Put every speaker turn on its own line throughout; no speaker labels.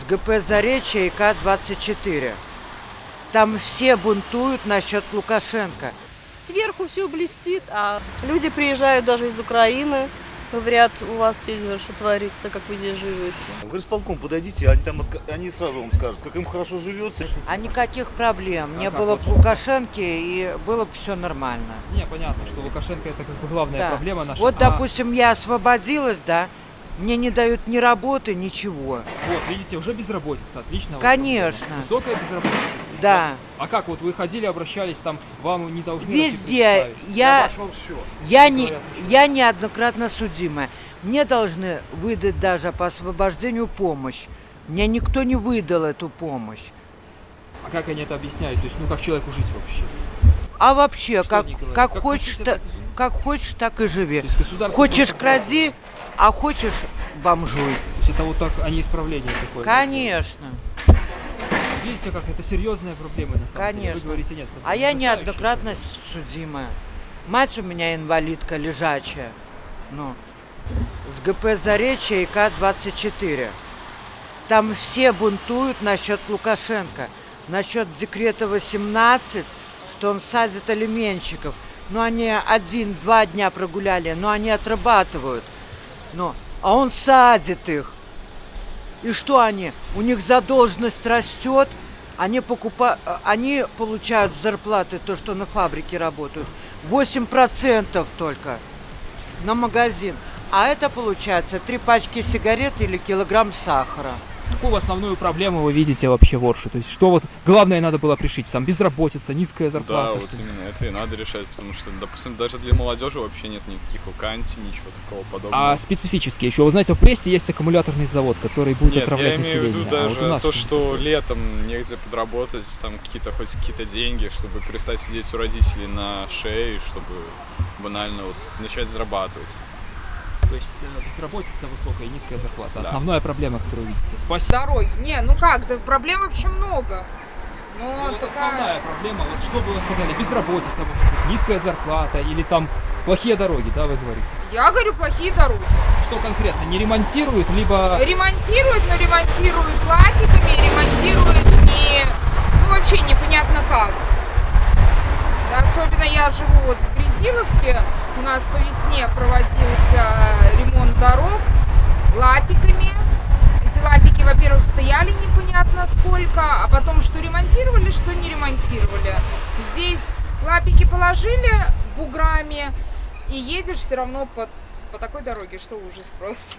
с ГП «Заречье» и К-24. Там все бунтуют насчет Лукашенко.
Сверху все блестит, а люди приезжают даже из Украины, говорят, у вас здесь что творится, как вы здесь живете.
В горисполком подойдите, они там они сразу вам скажут, как им хорошо живется.
А никаких проблем. Не
как
было бы Лукашенко, и было бы все нормально.
Не, понятно, что Лукашенко это как бы главная
Да.
проблема наша.
Вот,
А,
допустим, я освободилась, да, мне не дают ни работы, ничего.
вот, видите, уже безработица, отлично. вот.
Конечно,
Высокая безработица.
да.
А как вот вы ходили, обращались, там вам не должны
Везде
представить?
я, я, не, я неоднократно судимая. Мне должны выдать даже по освобождению помощь. Мне никто не выдал эту помощь.
А как они это объясняют? То есть, ну как человеку жить вообще?
А вообще,
Что
как, как,
Как
хочешь,
так и живи.
как хочешь, так и живи.
То есть государство
Хочешь кради, а хочешь бомжуй.
То есть это вот так, а не исправление такое.
Конечно.
Видите, как это серьезная проблема на самом деле.
Конечно.
Вы говорите, нет.
А я неоднократно судимая. Мать у меня инвалидка лежачая. Ну, с ГП «Заречье» и К-24. Там все бунтуют насчет Лукашенко. Насчет декрета 18, что он садит алименщиков. Ну, они один-два дня прогуляли, но они отрабатывают. Ну, а он садит их. И что они? У них задолженность растет, они, покупа... э, они получают зарплаты то, что на фабрике работают. 8% только на магазин. А это получается три пачки сигарет или килограмм сахара.
Какую основную проблему вы видите вообще в Орше? То есть что вот главное надо было пришить? Там безработица, низкая
Да,
зарплата.
вот
что-
именно это и надо решать, потому что, допустим, даже для молодежи вообще нет никаких вакансий, ничего такого подобного.
А специфически еще, вы знаете, в Престе есть аккумуляторный завод, который будет
Нет,
отравлять
я имею в
население.
виду
А
даже
вот
то,
что?
что летом негде подработать, там какие-то хоть какие-то деньги, чтобы перестать сидеть у родителей на шее, чтобы банально вот начать зарабатывать.
То есть э, безработица высокая и низкая зарплата.
Да.
Основная проблема, которую вы видите. Спасибо.
Дороги. Не, ну как, да проблем вообще много.
Ну,
Но
вот
такая-
основная проблема, вот что бы вы сказали, безработица, может быть, низкая зарплата или там плохие дороги, да, вы говорите?
Я говорю, плохие дороги.
Что конкретно, не ремонтируют, либо...
Ремонтируют, но ремонтируют лапиками, ремонтируют не... Ну, вообще непонятно как. Да, Особенно я живу вот в Грязиловке. У нас по весне проводился ремонт дорог лапиками. Эти лапики, во-первых, стояли непонятно сколько, а потом что ремонтировали, что не ремонтировали. Здесь лапики положили буграми, и едешь все равно по, по такой дороге, что ужас просто.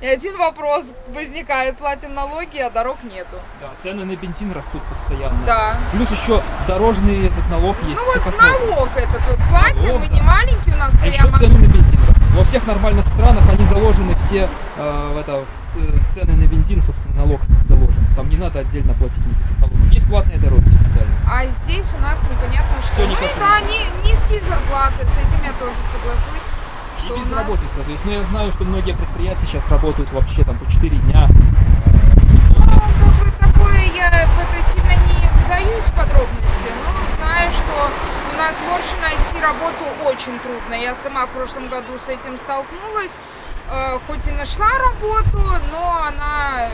И один вопрос возникает, платим налоги, а дорог нету.
Да, цены на бензин растут постоянно.
Да.
Плюс еще дорожный этот налог есть.
Ну вот налог этот вот платим,
Налог,
мы
да.
не маленький, у нас
А еще цены
машина.
на бензин растут. Во всех нормальных странах они заложены все э, в это, в, цены на бензин, собственно, налог заложен. Там не надо отдельно платить никаких налогов. Есть платные дороги специальные.
А здесь у нас непонятно
Всё
что. Ну
никак
и да, ни- низкие зарплаты, с этим я тоже соглашусь.
И
Что нас-
безработица. То есть, ну, я знаю, что многие предприятия сейчас работают вообще там по 4 дня.
Ну, как бы такое я в это сильно не вдаюсь в подробности, но знаю, что у нас в Орше найти работу очень трудно. Я сама в прошлом году с этим столкнулась. Э, Хоть и нашла работу, но она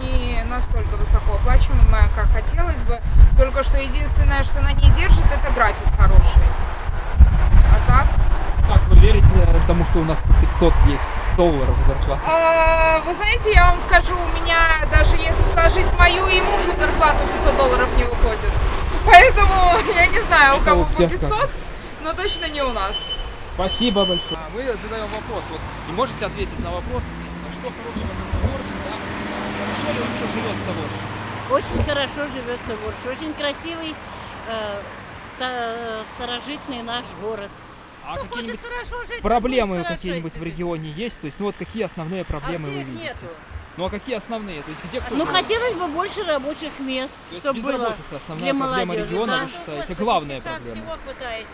не настолько высокооплачиваемая, как хотелось бы. Только что единственное, что на ней держит, это график хороший. А так?
Как вы верите тому, что у нас по 500 есть долларов зарплата?
А, Вы знаете, я вам скажу, у меня даже если сложить мою и мужу зарплату 500 долларов не выходит. Поэтому я не знаю, у кого по
всех как.
500, но точно не у нас.
Спасибо большое. Мы задаем вопрос. Вот не можете ответить на вопрос, а что хорошего в Орше, да? Хорошо ли вообще живется в Орше?
Очень хорошо живется в Орше. Очень красивый, э, ста- старожитный наш город.
А какие-нибудь
хорошо жить,
проблемы какие-нибудь в регионе есть? То есть, ну вот какие основные проблемы
а
вы видите?
нету?
Ну а какие основные? То есть где кто
Ну, хотелось бы больше рабочих мест,
То есть
чтобы было
безработица основная
для
проблема
молодежи,
региона,
да.
вы считаете,
Господи,
главная проблема?
всего хватает.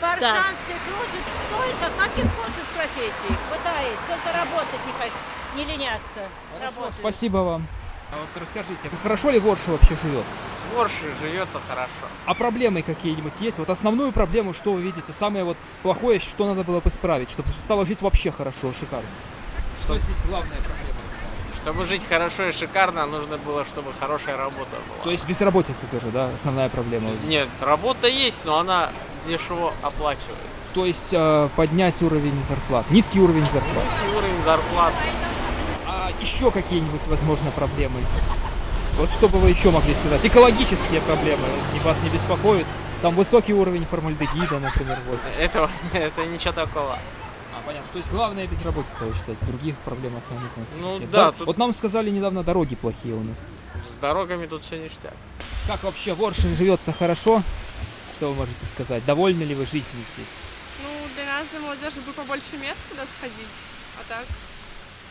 Паршанской крутит столько, каких хочешь профессий. Хватает. Только работать не, не леняться.
Хорошо,
Работать.
спасибо вам. А вот расскажите, хорошо ли в Орше вообще живется?
В Орше живется хорошо.
А проблемы какие-нибудь есть? Вот основную проблему, что вы видите, самое вот плохое, что надо было бы исправить, чтобы стало жить вообще хорошо, шикарно? Что здесь главная проблема?
Чтобы жить хорошо и шикарно, нужно было, чтобы хорошая работа была.
То есть безработица тоже, да, основная проблема?
Нет, работа есть, но она дешево оплачивается.
То есть э, поднять уровень зарплат, низкий уровень зарплат.
Низкий уровень зарплат.
А еще какие-нибудь, возможно, проблемы? Вот что бы вы еще могли сказать? Экологические проблемы вас не беспокоят? Там высокий уровень формальдегида, например, в воздухе.
Этого, это ничего такого.
А, понятно. То есть главная безработица, вы считаете, других проблем основных у нас
Ну
нет,
да, тут-
Вот нам сказали недавно, дороги плохие у нас.
С дорогами тут все ништяк.
Как вообще в Орше живется хорошо? Что вы можете сказать? Довольны ли вы жизнью здесь?
Ну, для нас, для молодежи, бы побольше мест, куда сходить. А так,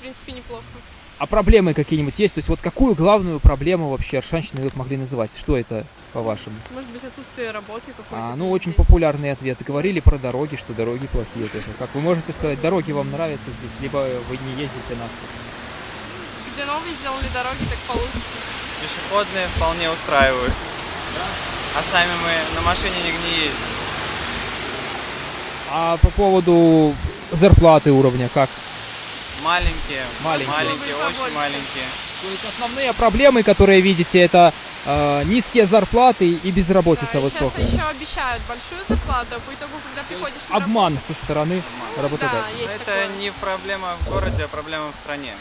принципе, неплохо.
А проблемы какие-нибудь есть? То есть вот какую главную проблему вообще аршанщины вы могли называть? Что это, по-вашему?
Может быть, отсутствие работы какой-то.
А, ну, очень
людей.
популярные ответы. Говорили про дороги, что дороги плохие тоже. Как вы можете сказать, дороги вам нравятся здесь, либо вы не ездите на...
Где новые сделали дороги, так получше.
Пешеходные вполне устраивают. А сами мы на машине нигде не ездим.
А по поводу зарплаты уровня, как?
Маленькие.
Маленькие.
Маленькие, очень маленькие.
То есть основные проблемы, которые видите, это э, низкие зарплаты и безработица
Да, и
высокая.
часто еще обещают большую зарплату, а по итогу, когда приходишь на
Обман со стороны
работу,
работодателя.
Да,
Это
такое.
не проблема в городе, а проблема в стране.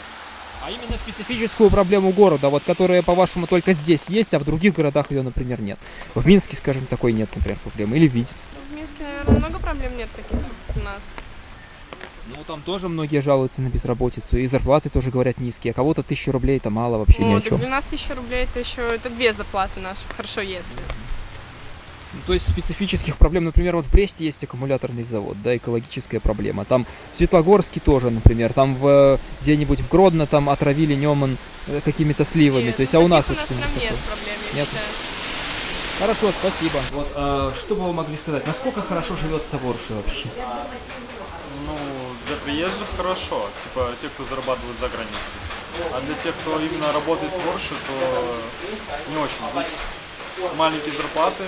А именно специфическую проблему города, вот которая, по-вашему, только здесь есть, а в других городах ее, например, нет. В Минске, скажем, такой нет, например, проблемы. Или в Витебске.
В Минске, наверное, много проблем нет таких у нас.
Ну, там тоже многие жалуются на безработицу, и зарплаты тоже, говорят, низкие. А кого-то тысячу рублей это мало вообще ни
Ну,
о
так
чем.
для нас тысяча рублей это еще это две зарплаты наши, хорошо если.
Ну, То есть специфических проблем, например, вот в Бресте есть аккумуляторный завод, да, экологическая проблема. Там в Светлогорске тоже, например, там в э, где-нибудь в Гродно там отравили Неман э, какими-то сливами.
Нет,
То есть,
ну,
а у нас вот
у нас
что-нибудь
прям нет проблем, я
Нет?
считаю.
Хорошо, спасибо. Вот, а, что бы вы могли сказать? Насколько хорошо живется в Орше вообще?
Ну, для приезжих хорошо, типа те, кто зарабатывает за границей. А для тех, кто именно работает в Порше, то не очень. Здесь маленькие зарплаты,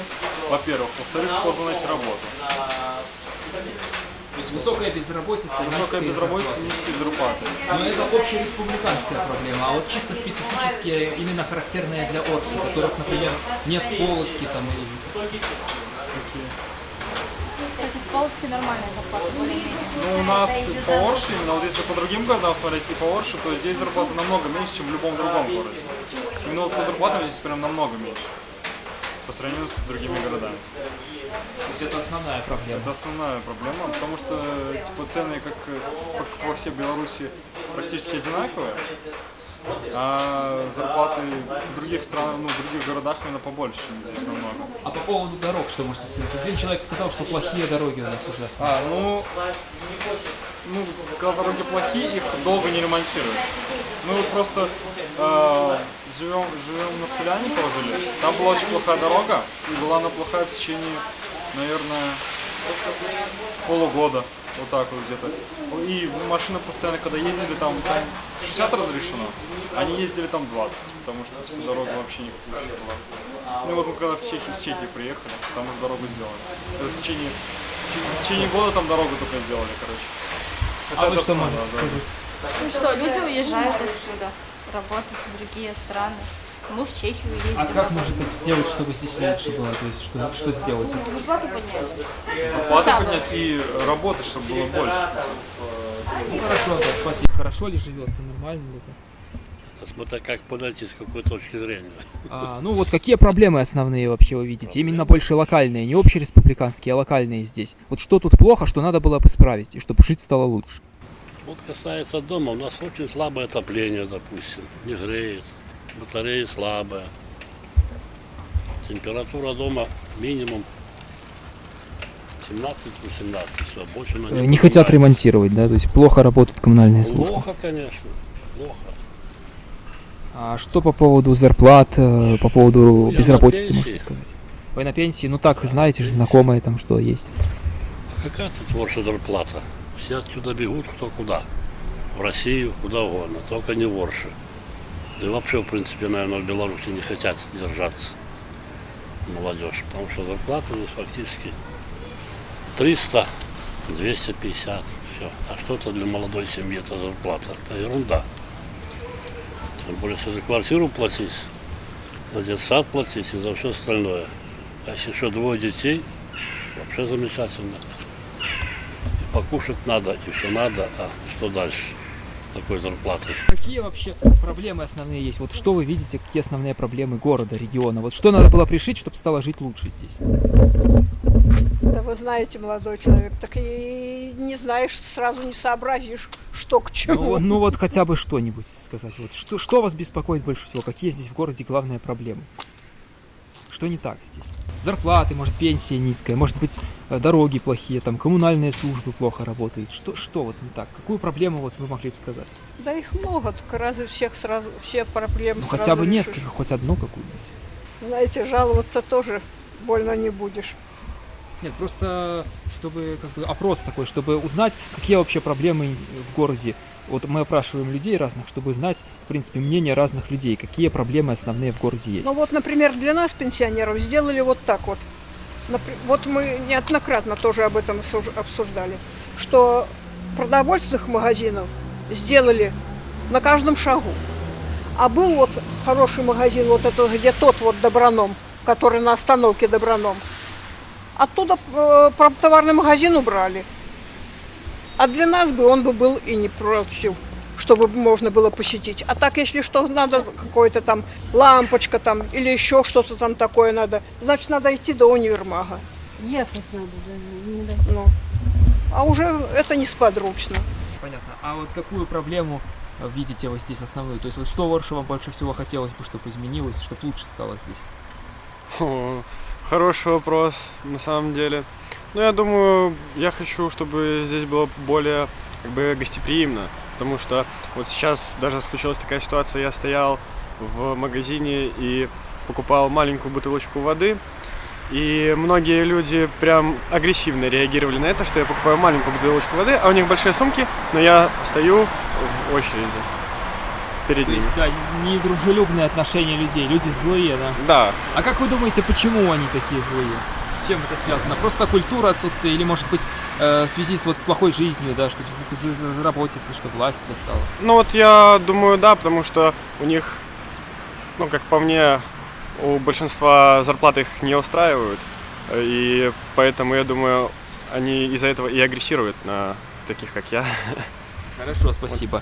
во-первых. Во-вторых, сложно найти работу.
То есть высокая безработица,
Высокая безработица, низкие зарплаты.
Но это общереспубликанская проблема, а вот чисто специфические, именно характерные для Орши, которых, например, нет в Полоцке там или Витебске.
Кстати, в Полоцке нормальная зарплата.
Ну, у нас по Орше, именно вот если по другим городам смотреть и по Орше, то здесь зарплата намного меньше, чем в любом другом городе. Именно вот по зарплатам здесь прям намного меньше. По сравнению с другими городами.
То есть это основная проблема.
Это основная проблема, потому что типа цены, как, как во всей Беларуси, практически одинаковые, а зарплаты в других странах, ну, в других городах именно побольше, здесь намного.
А по поводу дорог, что можете сказать? Один человек сказал, что плохие дороги у нас ужасные.
А, ну, ну, когда дороги плохие, их долго не ремонтируют. Мы вот просто э, живем, живем на Соляниково жили. Там была очень плохая дорога, и была она плохая в течение, наверное, полугода. Вот так вот где-то. И машины постоянно, когда ездили, там, там 60 разрешено, они ездили там 20, потому что типа, дорога вообще никакая была. Ну вот мы когда в Чехии, с Чехии приехали, там уже дорогу сделали. Это в течение, в течение- года там дорогу только сделали, короче.
а вы
это
что можете
да.
сказать?
Ну что, люди уезжают отсюда, работать в другие страны. Мы в Чехию ездим.
А как, может быть, сделать, чтобы здесь лучше было? То есть что, что сделать?
Зарплату поднять. Бы.
поднять и работы, чтобы было больше.
Ну хорошо, да, спасибо. Хорошо ли живется, нормально ли это?
Смотря как подойти, с какой точки зрения.
А, ну вот какие проблемы основные вообще вы видите? Именно больше локальные, не общереспубликанские, а локальные здесь. Вот что тут плохо, что надо было бы исправить, и чтобы жить стало лучше?
Вот касается дома, у нас очень слабое отопление, допустим, не греет, батареи слабые. Температура дома минимум 17-18, все, больше она
Э,
не
Не хотят ремонтировать, да? То есть плохо работают коммунальные службы.
Плохо, конечно, плохо.
А что по поводу зарплат, э, по поводу
Я
безработицы, можете сказать? Вы на пенсии? Ну так, знаете же, знакомые там что есть.
Какая тут ваша зарплата? Все отсюда бегут кто куда. В Россию, куда угодно, только не в Орше. Да и вообще, в принципе, наверное, в Беларуси не хотят держаться молодежь, потому что зарплата здесь фактически 300, 250, все. А что это для молодой семьи, это зарплата? Это ерунда. Тем более, если за квартиру платить, за детсад платить и за все остальное. А если еще двое детей, вообще замечательно. И покушать надо, и все надо, а что дальше? Такой зарплатой.
Какие вообще проблемы основные есть? Вот что вы видите, какие основные проблемы города, региона? Вот что надо было пришить, чтобы стало жить лучше здесь?
Да вы знаете, молодой человек, так и не знаешь, сразу не сообразишь, что к чему.
Ну, ну вот хотя бы что-нибудь сказать. Вот что, что вас беспокоит больше всего? Какие здесь в городе главные проблемы? Что не так здесь? Зарплаты, может, пенсия низкая, может быть, э, дороги плохие, там, коммунальные службы плохо работают. Что, что вот не так? Какую проблему вот вы могли бы сказать?
Да их много, разве всех сразу, все проблемы
Ну,
сразу
хотя бы
решишь?
несколько, хоть одну какую-нибудь.
Знаете, жаловаться тоже больно не будешь.
Нет, просто чтобы как бы опрос такой, чтобы узнать, какие вообще проблемы в городе. Вот мы опрашиваем людей разных, чтобы знать, в принципе, мнение разных людей, какие проблемы основные в городе есть.
Ну вот, например, для нас, пенсионеров, сделали вот так вот. Вот мы неоднократно тоже об этом обсуждали, что продовольственных магазинов сделали на каждом шагу. А был вот хороший магазин, вот это где тот вот Доброном, который на остановке Доброном. Оттуда э, товарный магазин убрали. А для нас бы он бы был и не против, чтобы можно было посетить. А так, если что надо, какой-то там лампочка там или еще что-то там такое надо, значит, надо идти до универмага.
Ехать надо, да, не до-
Ну, а уже это несподручно.
Понятно. А вот какую проблему э, видите вы здесь основную? То есть вот что вам больше всего хотелось бы, чтобы изменилось, чтобы лучше стало здесь?
О, хороший вопрос, на самом деле. Ну, я думаю, я хочу, чтобы здесь было более как бы гостеприимно, потому что вот сейчас даже случилась такая ситуация, я стоял в магазине и покупал маленькую бутылочку воды, и многие люди прям агрессивно реагировали на это, что я покупаю маленькую бутылочку воды, а у них большие сумки, но я стою в очереди перед
То
ними.
есть, да, недружелюбные отношения людей, люди злые, да?
Да,
А как вы думаете, почему они такие злые? Чем это связано? Просто культура отсутствия или, может быть, э, в связи с, вот, с плохой жизнью, да, за- заработиться, чтобы власть достала?
Ну вот я думаю, да, потому что у них, ну как по мне, у большинства зарплаты их не устраивают, и поэтому я думаю, они из-за этого и агрессируют на таких, как я.
Хорошо, спасибо.